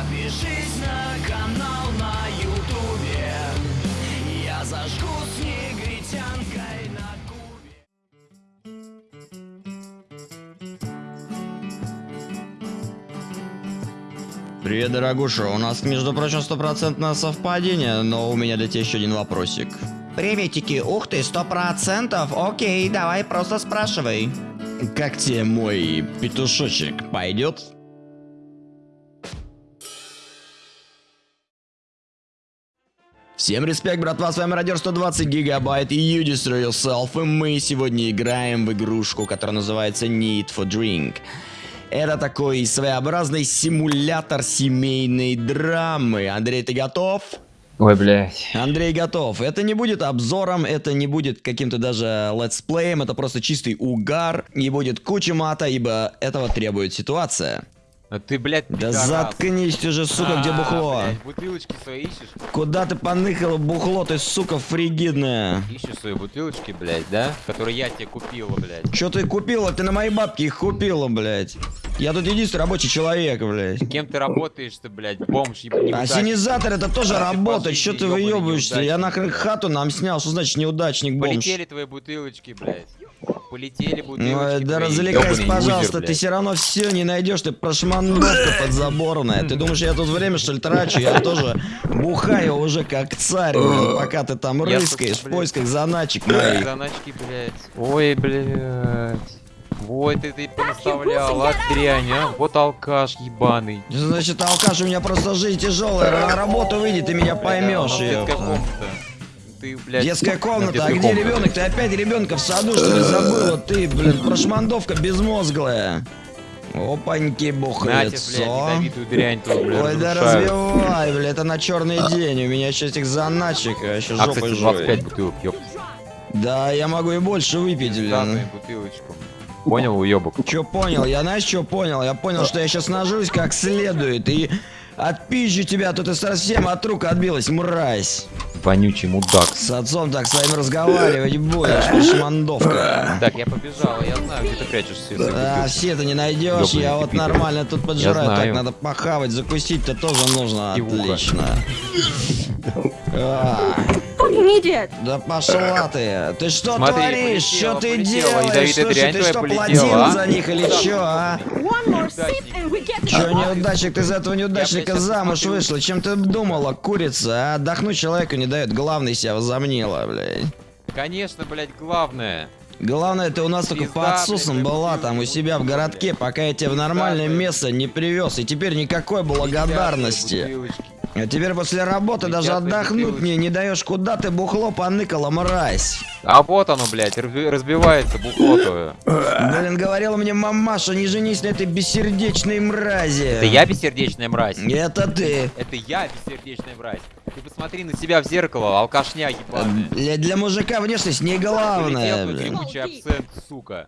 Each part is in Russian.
Подпишись на канал на ютубе Я зажгу с негритянкой на кубе Привет, дорогуша. У нас, между прочим, стопроцентное совпадение, но у меня для тебя еще один вопросик. Приветики, ух ты, сто процентов, окей, давай просто спрашивай. Как тебе мой петушочек? Пойдет? Всем респект, братва, с вами Радио 120 гигабайт и You Destroy Yourself, и мы сегодня играем в игрушку, которая называется Need for Drink. Это такой своеобразный симулятор семейной драмы. Андрей, ты готов? Ой, блядь. Андрей готов. Это не будет обзором, это не будет каким-то даже летсплеем, это просто чистый угар. Не будет куча мата, ибо этого требует ситуация. А ты, блядь, Да пидорас. заткнись ты же, сука, где А, бухло? блядь, бутылочки свои ищешь? Куда ты поныкала бухло, ты, сука, фригидная? Ищешь свои бутылочки, блядь, да? Которые я тебе купила, блядь. Чё ты купила? Ты на мои бабки их купила, блядь. Я тут единственный рабочий человек, блядь. Кем ты работаешь-то, блядь, бомж, неудачник? Ассенизатор это тоже ты работа, чё ты выебываешься? Я нахрен хату нам снял, что значит неудачник, бомж? Полетели твои бутылочки, блядь. Полетели бутылочки Ой, да развлекайся, пожалуйста, лузер, ты все равно все не найдешь, ты прошмандовка подзаборная. Ты думаешь, я тут время что ли трачу? Я тоже бухаю уже как царь, блин, пока ты там Я, рыскаешь в поисках заначек моих. Заначки, блядь. Ой, блядь. Вот ты ты понаставлял, а дрянь, а? Вот алкаш ебаный. Значит, алкаш, у меня просто жизнь тяжелая, на работу выйди, ты меня поймешь. а Ты, блядь, Детская на комната, а где ребенок? Ты опять ребенка в саду, что ли, забыла? Ты, блин, прошмандовка безмозглая. Опаньки, блядь, бухлецо. дрянь тут, блядь, Ой, да развивай, бля, это на черный день. У меня еще этих заначек, а А, жопой кстати, жой. 25 бутылок, ёп. Да, я могу и больше выпить, блин. Данную бутылочку. Понял, уёбок? Че понял? Я знаешь, что понял? Я понял, что я сейчас нажрусь как следует и отпизжу тебя, то ты совсем от рук отбилась, мразь. Вонючий мудак. С отцом так с вами разговаривать будешь, пошмандовка. Так, я побежал, я знаю, где ты прячешься. А, убил. все это не найдешь, я вот нормально тут поджираю, так надо похавать, закусить-то тоже нужно, отлично. Fucking idiot! да пошла ты, ты что Смотри, творишь, полетела, что ты полетела, делаешь, слушай, дрянь ты что, платил а? за них или чё, а? Чё, неудачник, ты за этого неудачника замуж вышла? Чем ты думала, курица, а? Отдохнуть человеку не дает, главный себя возомнила, блядь. Конечно, блядь, главное. Главное, ты у нас только по отсусам блядь, была там у себя в городке, пока я тебя в нормальное место не привез. И теперь никакой благодарности. А теперь после работы Летят даже отдохнуть мне не даешь, куда ты бухло поныкала, мразь. А вот оно, блядь, разби- разбивается бухло твое. Блин, говорила мне мамаша, не женись на этой бессердечной мрази. Это я бессердечная мразь? Это ты. Это я бессердечная мразь. Ты посмотри на себя в зеркало, алкашня ебаная. Для, для мужика внешность не главное, Полетел абсент, сука.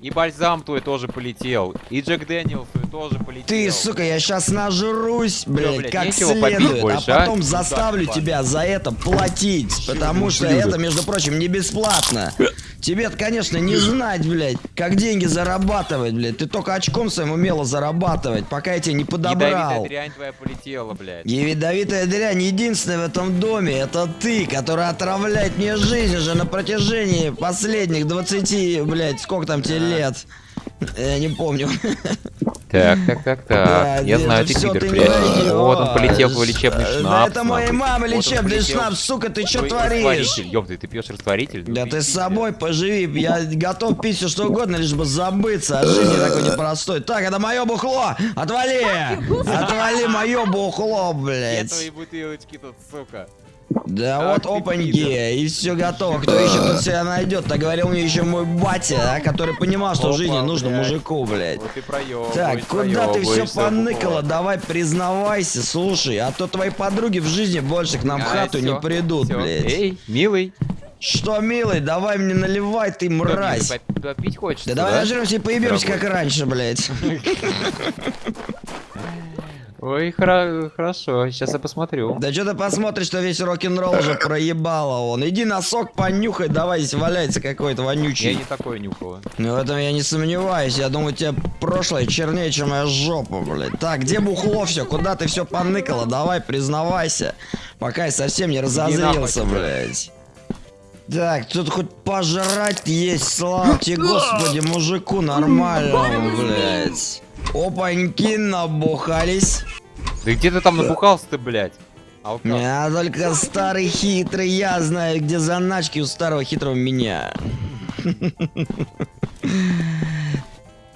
И бальзам твой тоже полетел. И Джек Дэниелс твой тоже полетел. Ты, сука, я сейчас нажрусь, блядь, блядь, как следует, больше, а а? потом Ну заставлю так, тебя за это платить, потому что ублюдок. это, между прочим, не бесплатно. тебе конечно, не знать, блядь, как деньги зарабатывать, блядь. Ты только очком своим умела зарабатывать, пока я тебя не Ядовитая подобрал. дрянь твоя полетела, блядь. Ядовитая дрянь единственная в этом доме, это ты, который отравляет мне жизнь уже на протяжении последних 20, блядь, сколько там тебе лет? Я не помню. Так, так, так, так. Я знаю, ты прячешься. найдёшь. Вот он полетел твой лечебный шнапс. это моей мамы лечебный шнапс, сука, ты чё твой творишь? Ёпта, ты пьешь растворитель? Да ты с собой поживи, я готов пить все что угодно, лишь бы забыться от жизни такой непростой. Так, это мое бухло! Отвали! Отвали мое бухло, блядь! твои бутылочки тут, сука? Да Ах вот опаньки, и все готово. Кто еще тут себя найдет? Так говорил мне еще мой батя, а, который понимал, что в жизни нужно блядь. мужику, блядь. Вот ты проебываешь, Так, куда ты все бухло. Давай признавайся, слушай, а то твои подруги в жизни больше к нам в А, хату не всё, придут, всё. блядь. Эй, милый. Что, милый, давай мне наливай, ты мразь. Попить хочется, Да давай нажремся и поебемся, как раньше, блядь. Ой, хора- хорошо, сейчас я посмотрю. Да что ты посмотришь, что весь рок-н-ролл уже проебало он. Иди на сок понюхай, давай, здесь валяется какой-то Я вонючий. не такое нюхала. Ну, в этом я не сомневаюсь. Я думаю, тебе прошлое чернее, чем моя жопа, блядь. Так, где бухло все? Куда ты все поныкала? Давай, признавайся. Пока я совсем не разозлился, блядь. Так, тут хоть пожрать есть, слава тебе, господи, мужику нормальному, блядь. Опаньки набухались. Да где ты там набухался ты, блядь? Алкаш. Я только старый хитрый, я знаю, где заначки у старого хитрого меня.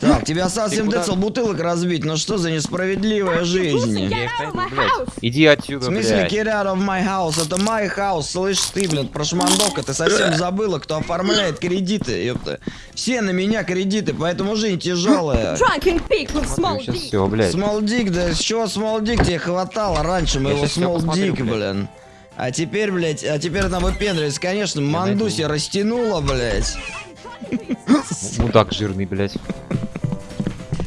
Так, тебе осталось Ты 7 куда? децл бутылок разбить, ну что за несправедливая жизнь? Блядь. Иди В отсюда, смысле, блядь. get out of my house? Это my house, слышь ты, блин, прошмандовка, ты совсем забыла, кто оформляет кредиты, ёпта. Все на меня кредиты, поэтому жизнь тяжелая. Dick. все, блядь. Small Dick, да с чего Small Dick тебе хватало раньше моего Small Dick, блядь. блин. А теперь, блядь, а теперь она выпендривается. Конечно, Мандуси растянула, блядь. Мудак жирный, блядь.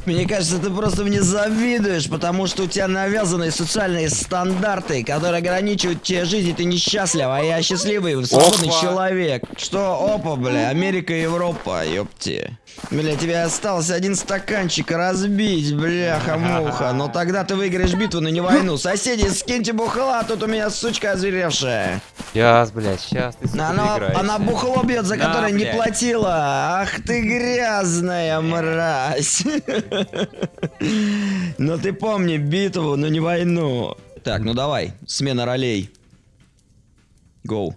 Мне кажется, ты просто мне завидуешь, потому что у тебя навязанные социальные стандарты, которые ограничивают тебе жизнь, и ты несчастлив, а я счастливый, свободный Опа. человек. Что, опа, бля, Америка, Европа, ёпти. Бля, тебе осталось один стаканчик разбить, бляха-муха. Но тогда ты выиграешь битву, но не войну. Соседи, скиньте бухла, тут у меня сучка озверевшая. Сейчас, блядь, сейчас ты сука, Она, она бухло бьет, за которое не платила. Ах ты грязная мразь. Но ты помни битву, но не войну. Так, ну давай, смена ролей. Гоу.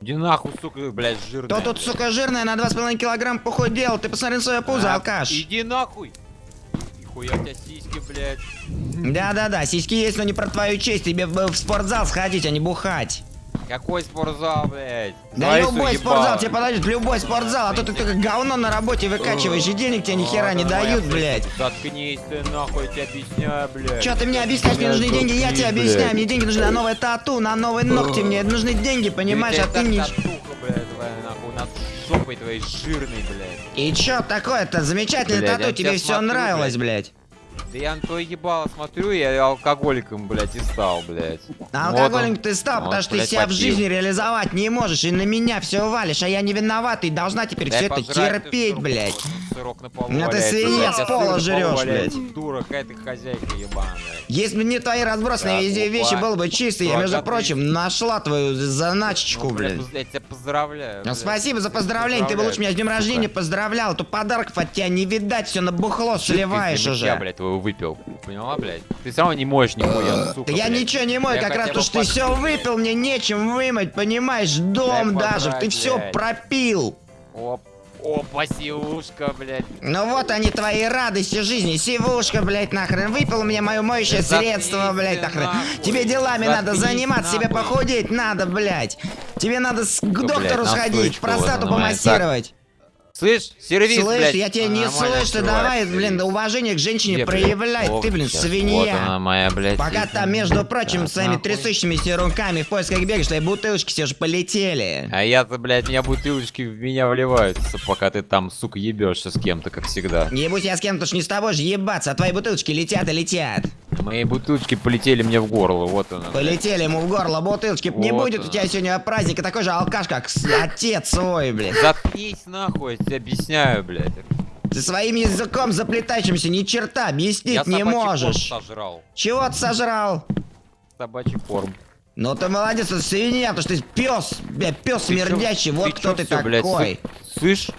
Иди нахуй, сука, блядь, жирная. Кто тут, сука, жирная на 2,5 килограмм похудел? Ты посмотри на свое пузо, А, алкаш. Иди нахуй. Нихуя у тебя сиськи, блядь. Да-да-да, сиськи есть, но не про твою честь. Тебе в спортзал сходить, а не бухать. Какой спортзал, блядь? Да Твои любой спортзал тебе подойдет, любой спортзал, а то ты только говно на работе выкачиваешь, и денег тебе ни хера не дают, блядь. Заткнись ты нахуй, я тебе объясняю, блядь. Чё ты мне объясняешь, мне нужны деньги, я тебе объясняю, мне деньги нужны на новое тату, на новые ногти, мне нужны деньги, понимаешь, а ты не... Татуха, блядь, твоя нахуй, над жопой твоей жирной, блядь. И чё такое-то? Замечательное Блядь, тату, тебе все нравилось, блядь. Блядь. Да я на твое ебало смотрю, я алкоголиком, блядь, и стал, блядь. А Вот алкоголик он. ты стал, Вот, потому что ты блядь, себя в попил. жизни реализовать не можешь, и на меня все валишь, а я не виноват, и должна теперь Дай все это ты терпеть, сырок, блядь. Сырок на полу Ну ты валяется, свинья блядь, с а пола валяется. блядь. Дура, какая ты хозяйка ебаная. Если бы не твои разбросанные Так, везде вещи было бы чисто, я, между а ты- прочим, нашла твою заначечку, Ну, блядь. бля, Я тебя поздравляю. Ну, блядь. спасибо за поздравление, ты бы лучше меня с днем рождения поздравлял, а то подарков от тебя не видать, все на бухло ты сливаешь уже. блядь, твоего выпил. Поняла, блядь? Ты все равно не моешь нихуя, сука, Да я блядь. ничего не мою, Я как раз то, что ты все выпил, мне нечем вымыть, понимаешь, дом Дай даже, ты подрать, все блядь. пропил. Оп, опа, силушка, блядь. Ну вот они твои радости жизни, сивушка, блядь, нахрен, выпил меня мое моющее Да средство, заткнись блядь, ты нахрен. нахуй. Тебе делами надо Заткнись заниматься, тебе нахуй. похудеть надо, блядь. Тебе надо с- к блядь, доктору сходить, настойчику простату вот она, помассировать. Слышь, сервис, Слышь, блядь. я тебя не слышу, ты давай, блин, уважение к женщине Где, проявляй, О, ты, блин, Вот свинья. она моя, блядь. Пока там, между прочим, Так, своими нахуй. трясущимися руками в поисках бегаешь, твои бутылочки все же полетели. А я-то, блядь, меня бутылочки в меня вливаются, пока ты там, сука, ебешься с кем-то, как всегда. Не будь я с кем-то ж не с тобой же ебаться, а твои бутылочки летят и летят. Мои бутылочки полетели мне в горло, вот она. блядь. Полетели ему в горло бутылочки. Не Вот будет у она. тебя сегодня праздника такой же алкаш, как отец свой, блин. Заткнись нахуй, я тебе объясняю, блядь. Ты своим языком заплетающимся ни черта объяснить Я не собачий корм можешь. сожрал. Чего ты сожрал? Собачий корм. Ну ты молодец, ты свинья, потому что ты пес, бля, пес Ты чё- смердящий, вот кто чё ты блядь, такой. сы- Слышь,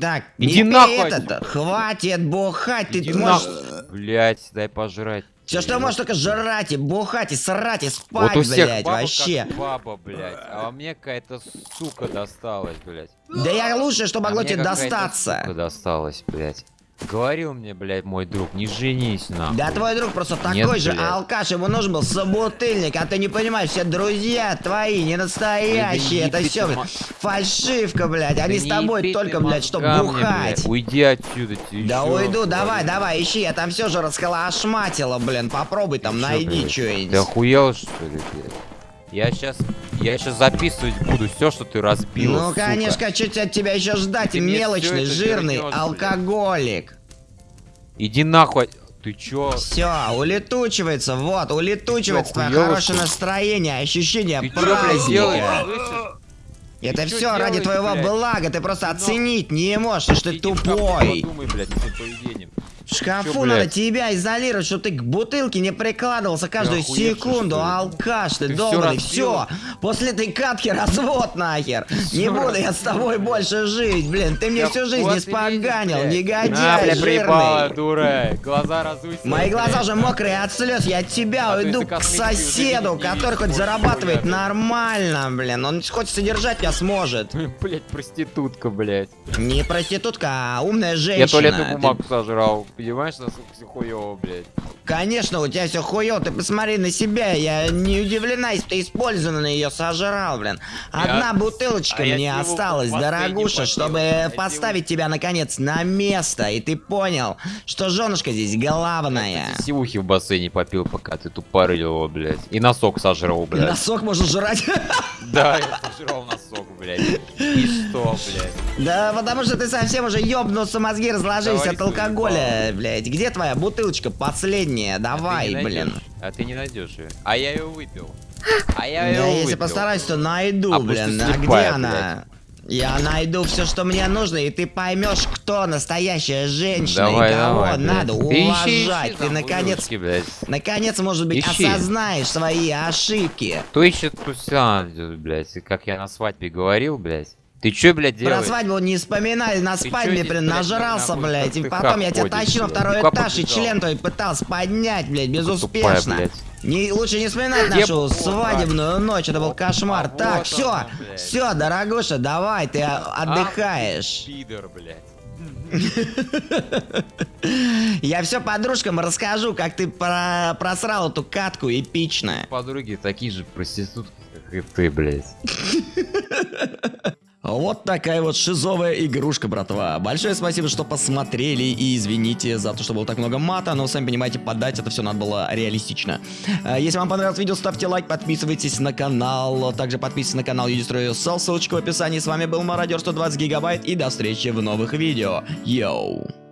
Так, Иди не нахуй этот, отсюда. хватит бухать, ты иди можешь... нахуй. Блядь, дай пожрать. Все, что можешь, только жрать и бухать и срать и Вот спать, у всех блядь, баба вообще. как баба, блядь. А мне какая-то сука досталась, блядь. Да я лучше, что А могло мне тебе достаться. Сука досталась, блядь. Говорил мне, блядь, мой друг, не женись нахуй. Да твой друг просто такой Нет, же блядь. алкаш, ему нужен был собутыльник, а ты не понимаешь, все друзья твои не настоящие, Да это все, ты блядь, ма- фальшивка, блядь, они Да с тобой только, ты блядь, чтобы бухать. блядь. Уйди отсюда, тебе Да ещё уйду, давай, давай, ищи, я там все же расколошматила, блин, попробуй там, Чё, найди? Ты что-нибудь. охуел, что ли, блядь? Я сейчас, я сейчас записывать буду все, что ты разбил. Ну, сука. конечно, что от тебя еще ждать, Ты мелочный, жирный вернёшь, блядь. алкоголик. Иди нахуй. Ты чё? Все, улетучивается, вот, улетучивается Ты твое хорошее настроение, ощущение Ты праздника. Это Ты все ради делаешь, твоего блядь? блага, ты просто Ты оценить не можешь, что ты шкаф, тупой. Подумай, блядь. В шкафу Чё, надо блядь? тебя изолировать, чтобы ты к бутылке не прикладывался каждую охуевший, секунду, алкаш ты, Ты долбанный, все. После этой катки развод нахер. Не всё буду я с тобой больше жить, блин, ты мне Я всю жизнь испоганил, негодяй бля, проебала, жирный. дурак. Глаза разуйся. Мои глаза уже мокрые от слез, я от тебя А уйду к соседу, не который хоть зарабатывает нормально, блин. Он хоть содержать меня сможет. Блять, проститутка, блядь. Не проститутка, а умная женщина. Я туалетную бумагу сожрал. Понимаешь, насколько все хуёво, блядь. Конечно, у тебя все хуёво, ты посмотри на себя, я не удивлена, если ты использованно ее сожрал, блин. Одна Я- бутылочка а я мне осталась, дорогуша, чтобы Я поставить тебя, наконец, на место, и ты понял, что женушка здесь главная. Ты сивухи в бассейне попил, пока ты тупорылил, блядь. И носок сожрал, блядь. Носок можно жрать. Да, я сожрал носок, блядь. И что, блядь? Да, потому что ты совсем уже ёбнулся, мозги разложились Давай от алкоголя, блядь. Где твоя бутылочка последняя? А Давай, не блин. А ты не найдешь ее. А я ее выпил. А я Да, ее выпил. если постараюсь, то найду, А блин. А где она? Я найду все, что мне нужно, и ты поймешь, кто настоящая женщина Давай, и кого давай, блядь. надо Ты ищи, уважать. ищи ты там наконец, ублюдки, блядь. наконец, может быть, Ищи. осознаешь свои ошибки. Кто ищет туся, блядь, как я на свадьбе говорил, блядь. Ты чё, блядь, Про делаешь? свадьбу не вспоминай, на Ты здесь, блин, блядь, нажрался, блядь, и ты потом я тебя тащил на блядь? второй этаж, и член твой пытался поднять, блядь, Тупая, безуспешно. блядь. Не, лучше не вспоминать нашу свадебную ночь, это был кошмар. а так, все, все, дорогуша, давай, ты А, отдыхаешь. Пидор, блядь. Я все подружкам расскажу, как ты про- просрал эту катку эпично. Подруги такие же проститутки, как и ты, блядь. Вот такая вот шизовая игрушка, братва. Большое спасибо, что посмотрели и извините за то, что было так много мата, но сами понимаете, подать это все надо было реалистично. А, Если вам понравилось видео, ставьте лайк, подписывайтесь на канал, также подписывайтесь на канал Yourself, ссылочка в описании. С вами был Мародер 120 гигабайт и до встречи в новых видео. Йоу!